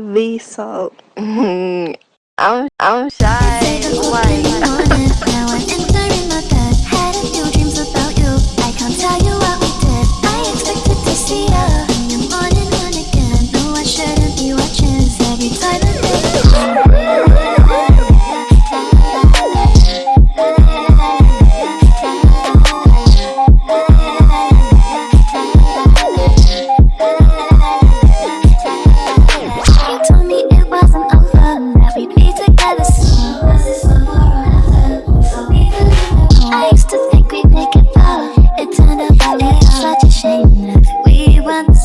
V salt. I'm I'm shy.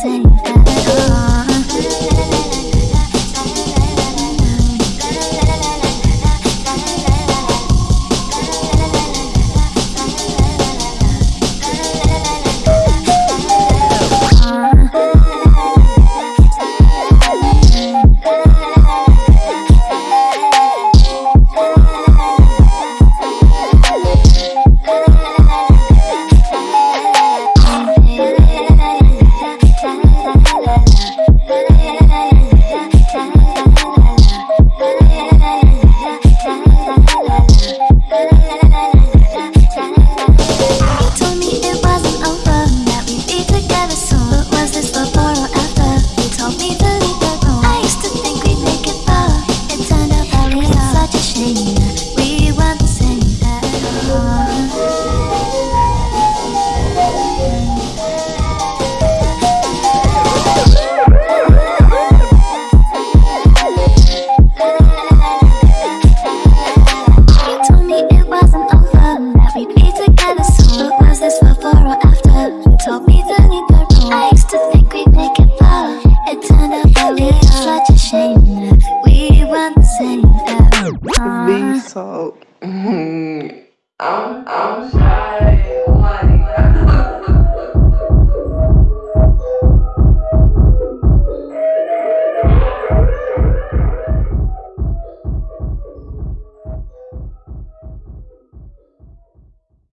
Like. V salt. Uh, I'm, I'm shy.